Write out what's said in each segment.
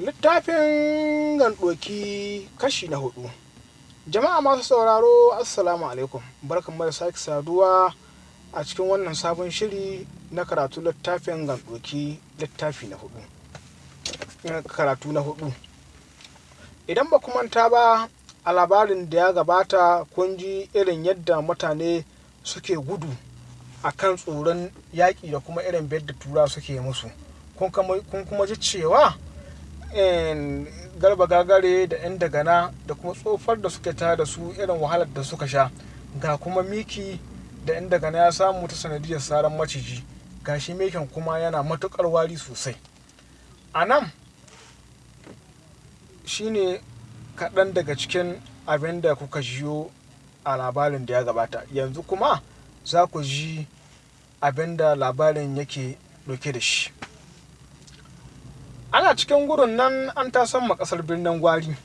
littafin gandoki kashi na huɗu jama'a masu sauraro assalamu alaikum. Barkan da sake saduwa a cikin wannan sabon shiri na karatu littafin gandoki littafi na huɗu karatu na huɗu idan ba manta ba a labarin da ya gabata kun ji irin yadda mutane suke gudu a kan tsoron yaƙi da kuma irin da tura suke musu. Kun kuma ji cewa garba gagare da 'yan dagana da kuma tsofar da suke tare da su irin wahalar da suka sha. Ga kuma miki da 'yan dagana ya samu ta sanadiyar saran maciji. Ga shi mikin kuma yana matuƙar wari sosai. A nan shine kaɗan daga cikin abin da kuka jiyo a labarin da ya gabata. Yanzu kuma za ku ji abin da labarin yake ɗauke da shi. Cikin gudun nan an tasan ma ƙasar birnin gwari.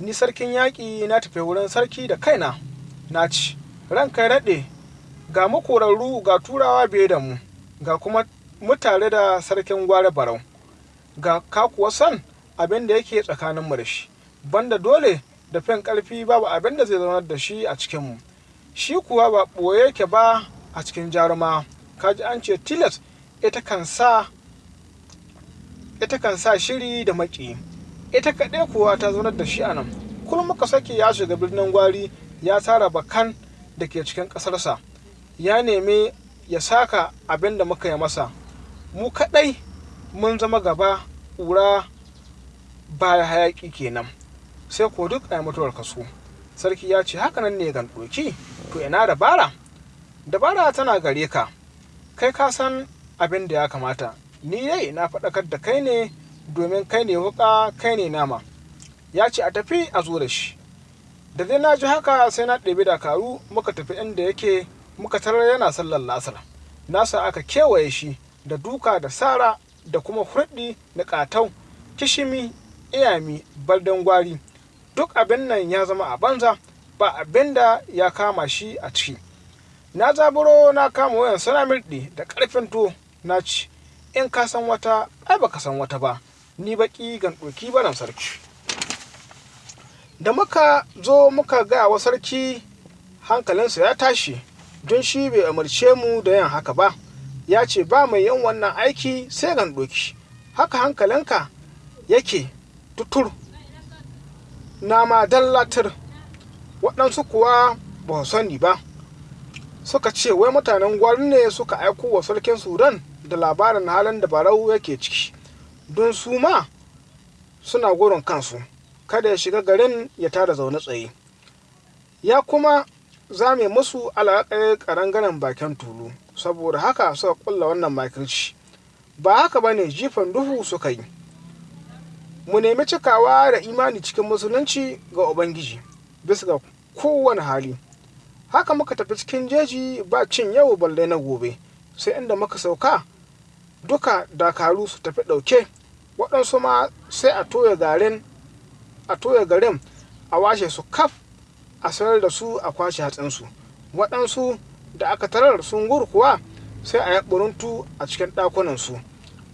Ni sarkin yaƙi na tafi wurin sarki da kaina. Na ci. Ranka raɗe ga makorarru ga turawa biye da mu. Ga kuma mutare da sarkin gwari barau. Ga kakuwa san abin da yake tsakaninmu da shi. Banda dole da fin ƙarfi babu abin da zai zaunar da shi a cikinmu shi kuwa ba ɓoye yake ba a cikin jaruma. Kaji an ce tilas ita kan sa ita kan sa shiri da maki. Ita kaɗai kuwa ta zaunar da shi a nan. Kullum muka sake ya shiga birnin gwari ya tara bakan da ke cikin ƙasarsa. Ya nemi ya saka abin da muka yi masa. Mu kaɗai mun zama gaba ƙura baya hayaƙi kenan. Sai ko duk a mutuwar kaso. Sarki ya ce haka nan ne gan ɗoki to ina dabara? Dabara tana gare ka. Kai ka san abin da ya kamata. Ni dai na faɗakar da kai ne domin kai ne wuƙa kai ne nama. Ya ce a tafi a zo da shi. Da dai na ji haka sai na ɗebi dakaru muka tafi inda yake muka tarar yana sallar lasar nasa aka kewaye shi da duka da sara da kuma hurɗi da ƙatau kishimi iyami baldan gwari. Duk abin nan ya zama a banza ba abin da ya kama shi a ciki. Na zaburo na kama wayan sana mirɗi da ƙarfin to na ci. In ka san wata ai baka san wata ba. Ni baki gan ɗoki baran sarki. Da muka zo muka ga wa sarki hankalinsa ya tashi. Don shi bai umarce mu da yin haka ba. Ya ce ba mai yin wannan aiki sai gan ɗoki haka hankalinka yake tutur. Na ma dallatar. Waɗansu kuwa ba sani ba. Suka ce wai mutanen gwari ne suka aiko wa sarkin sudan da labarin halin da barau yake ciki. Don su ma suna gurin kansu kada ya shiga garin ya tada zaune tsaye. Ya kuma zame musu alaƙar ƙarangaren bakin tulu saboda haka suka ƙulla wannan makirci. Ba haka ba ne jifan duhu suka yi. Mu nemi cikawa da imani cikin musulunci ga ubangiji bisa ga kowane hali. Haka muka tafi cikin jeji ba cin yau balle na gobe sai inda muka sauka duka dakaru su tafi ɗauke. Waɗansu ma sai a toya garin a toya garin a washe su kaf a sayar da su a kwashe hatsinsu. Waɗansu da aka tarar sun kuwa sai a yi ɓuruntu a cikin ɗakunansu.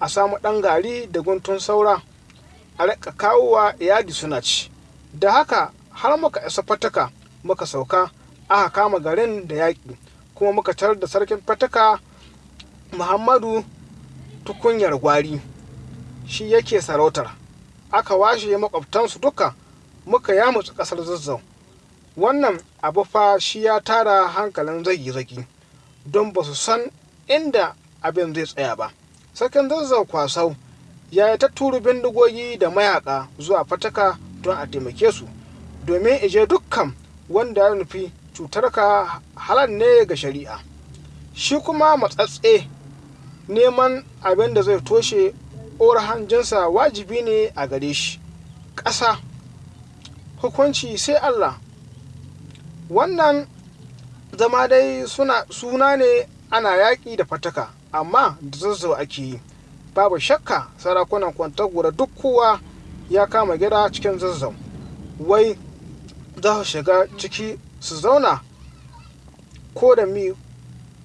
A samu ɗan gari da guntun saura a riƙa kawowa yadi suna ci. Da haka har muka isa fataka muka sauka aka kama garin da yaƙi. Kuma muka tarar da sarkin fataka muhammadu tukunyar gwari. Shi yake sarautar. Aka washe makwabtansu duka muka yamutsa ƙasar zazzau. Wannan abu fa shi ya tara hankalin zagi-zagi don ba su san inda abin zai tsaya ba. Sarkin zazzau kwasau ya yi ta turu bindigogi da mayaka zuwa fataka don a taimake su domin ije dukkan wanda ya nufi cutarka halar ne ga shari'a. Shi kuma matsatse neman abin da zai toshe ƙora hanjinsa wajibi ne a gare shi. Ƙasa hukunci sai allah. Wannan zama dai suna suna ne ana yaƙi da fataka amma da zazzau ake yi. Babu shakka sarakunan kwantagora duk kowa ya kama gida cikin zazzau. Wai za su shiga ciki su zauna mi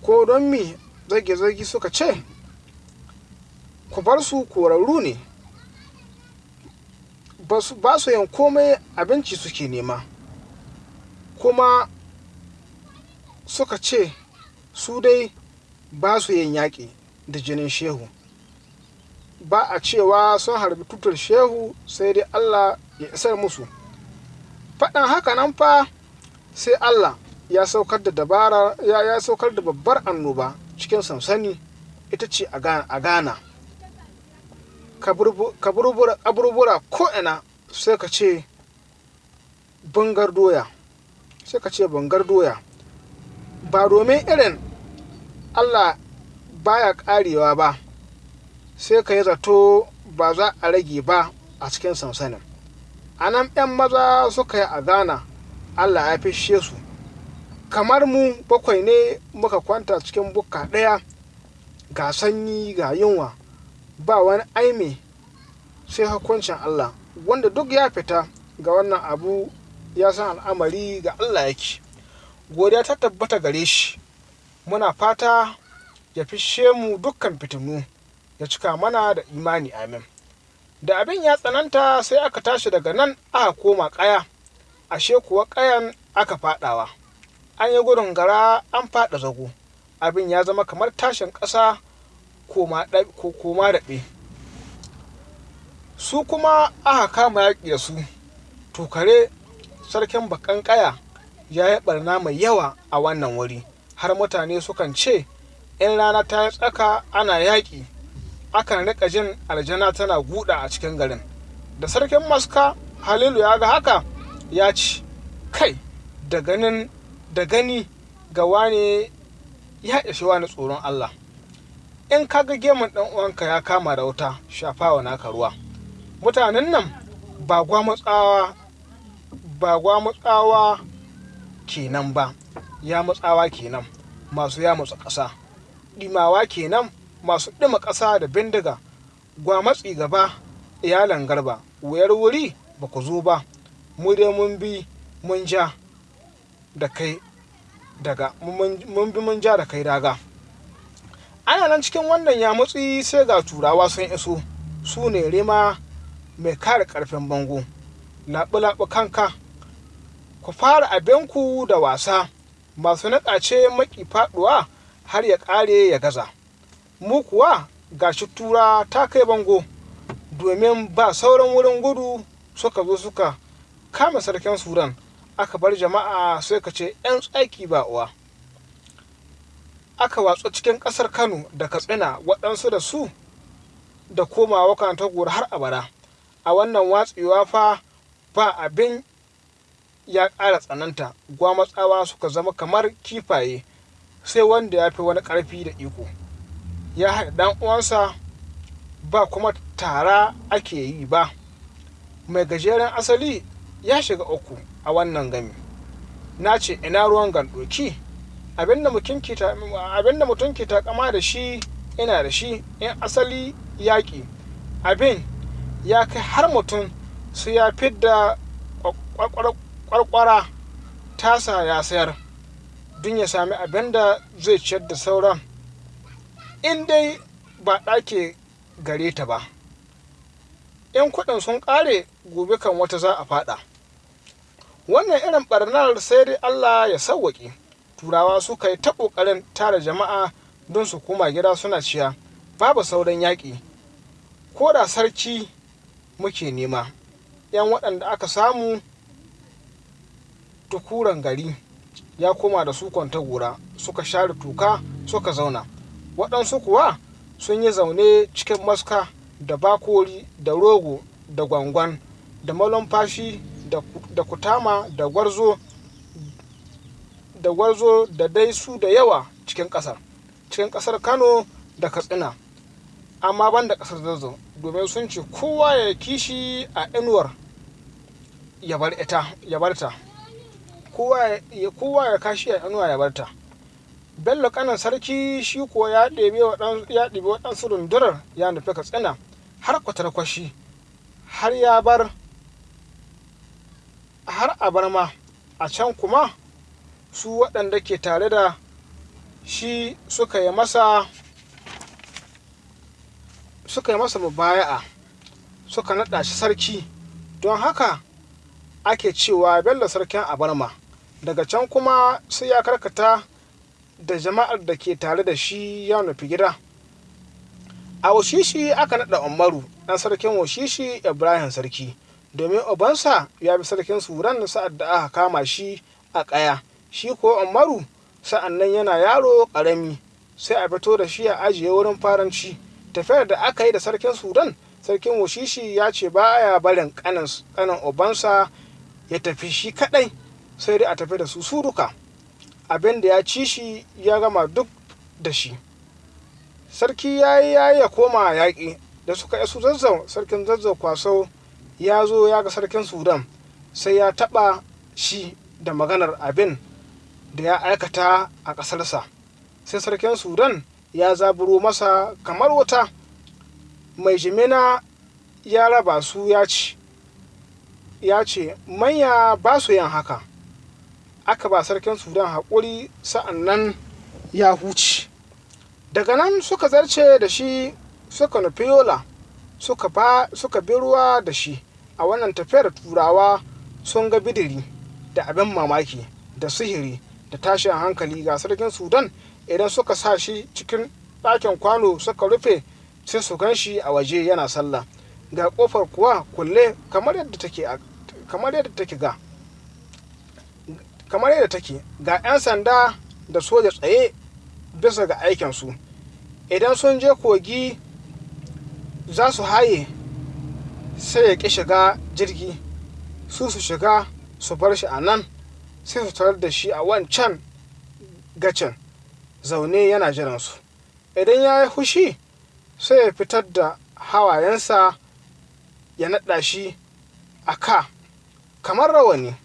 ko don mi zage-zage suka ce? Ku bar su korarru ne. Ba su yin komai abinci suke nema. Kuma suka ce su dai ba su yin yaƙi da jinin shehu. Ba a cewa sun harbi tutar shehu sai dai allah ya isar musu. Faɗin haka nan fa sai allah ya saukar da dabara ya, saukar da babbar annoba cikin sansani ita ce a ghana. Kaburbura ko'ina sai ka ce bangar doya. Sai ka ce bangar doya. Ba domin irin allah baya karewa ba sai ka yi zato ba za a rage ba a cikin sansanin. A nan 'yan maza suka yi a ghana allah ya fishe su. Kamar mu bakwai ne muka kwanta cikin bukka ɗaya ga sanyi ga yunwa. Ba wani aime sai hukuncin allah wanda duk ya fita ga wannan abu ya san al'amari ga allah yake. Godiya ta tabbata gare shi. Muna fata ya fishe mu dukkan fitinu ya cika mana da imani amin. Da abin ya tsananta sai aka tashi daga nan aka koma ƙaya ashe kuwa ƙayan aka faɗawa. An yi gudun gara an faɗa zago. Abin ya zama kamar tashin ƙasa koma daɓe. Su kuma aka kama yaƙi da su tokare sarkin bakan ƙaya ya yi ɓarna mai yawa a wannan wuri. Har mutane sukan ce in rana ta yi tsaka ana yaƙi akan riƙa jin aljana tana guda a cikin garin. Da sarkin maska halilu ya ga haka ya ci kai da gani ga wane ya ishi wani tsoron Allah. In ka ga gemun ɗan uwanka ya kama da wuta shafawa naka ruwa. Mutanen nan ba gwamutsawa ba gwamutsawa kenan ba ya mutsawa kenan masu ya mutsa ƙasa. Ɗimawa kenan masu ɗima ƙasa da bindiga. Gwamatsi gaba iyalan garba. Wuyar wuri ba ku zo ba. Mu dai mun bi mun ja da kai daga mun bi mun ja da kai daga. Ana nan cikin wannan yamutsi sai ga turawa sun iso. Su ne rima mai kare ƙarfin bango. Laɓi-laɓi kanka. Ku fara abinku da wasa. Masu naƙace maki faɗuwa har ya ƙare ya gaza. Mu kuwa gashi tura ta kai bango. Domin ba sauran wurin gudu suka zo suka kama sarkin sudan aka bar jama'a sai ka ce 'yan tsaki ba uwa. Aka watsu cikin ƙasar kano da katsina waɗansu da su da komawa kan gora har abada. A wannan watsewa fa ba abin ya ƙara tsananta. Gwamatsawa suka zama kamar kifaye sai wanda ya fi wani ƙarfi da iko. Ya haɗa ɗan uwansa ba kuma tara ake yi ba. Mai gajeren asali ya shiga uku a wannan gami. Na ce ina ruwan gandoki? Abin da mutum ke takama da shi ina da shi. In asali yaƙi abin ya kai har mutum su ya fidda kwarkwara tasa ya sayar don ya sami abin da zai ciyar da sauran. In dai ba ɗake gare ta ba in kuɗin sun ƙare gobe kan wata za a faɗa. Wannan irin ɓarnar sai dai allah ya sauwaƙe. Turawa suka yi ta ƙoƙarin tara jama'a don su koma gida suna ciya. Babu sauran yaƙi. Ko da sarki muke nema yan waɗanda aka samu tukuran gari ya koma da su kwanta gora suka share tuka suka zauna. Waɗansu kuwa sun yi zaune cikin maska da bakori da rogo da gwangwan da malumfashi da kutama da gwarzo da gwarzo da dai su da yawa cikin ƙasar cikin ƙasar kano da katsina. Amma ban da ƙasar zazzau domin sun ce kowa ya kishi a inuwar ya bar ta. Kowa ya kashi a inuwa ya bar ta. Bello kanan sarki shi kuwa ya ɗebi waɗansu rundunar ya nufi katsina har kwatar kwashi har ya bar har a bar ma. A can kuma su waɗanda ke tare da shi suka yi masa suka yi masa mubaya'a suka naɗa shi sarki. Don haka ake cewa bello sarkin abarma. Daga can kuma sai ya karkata da jama'ar da ke tare da shi ya nufi gida. A washishi aka naɗa umaru ɗan sarkin washishi ibrahim sarki. Domin ubansa ya bi sarkin suran sa'ad da aka kama shi a ƙaya. Shi ko umaru sa'an nan yana yaro ƙarami. Sai a fito da shi a ajiye wurin faranci. Tafiyar da aka yi da sarkin sudan sarkin washishi ya ce baya barin kanin ubansa ya tafi shi kadai sai dai a tafi da su suruka abin da ya ci shi ya gama duk da shi. Sarki ya yi ya ya koma yaƙi. Da suka isu zazzau sarkin zazzau kwaso ya zo ya ga sarkin sudan sai ya taɓa shi da maganar abin. Da ya aikata a ƙasarsa. Sai sarkin sudan ya zaburo masa kamar wuta. Mai jimina ya raba su ya ci ya ce manya ba su yin haka. Aka ba sarkin sudan haƙuri sa'an nan ya huce. Daga nan suka zarce da shi suka nufi yola suka bi ruwa da shi. A wannan tafiyar turawa sun ga bidiri da abin mamaki da sihiri. Da tashin hankali ga sarkin sudan. Idan suka sa shi cikin ɗakin kwano suka rufe sai su gan shi a waje yana sallah. Ga ƙofar kuwa kulle kamar yadda take ga kamar yadda take. Ga 'yan sanda da soja tsaye bisa ga aikinsu. Idan sun je kogi za su haye sai ya ƙi shiga jirgi. Su su shiga su bar shi a nan. Sai su tarar da shi a wancan gacin. Zaune yana jiransu. Idan ya yi hushi sai ya fitar da hawayensa ya naɗa shi a ka kamar rawani.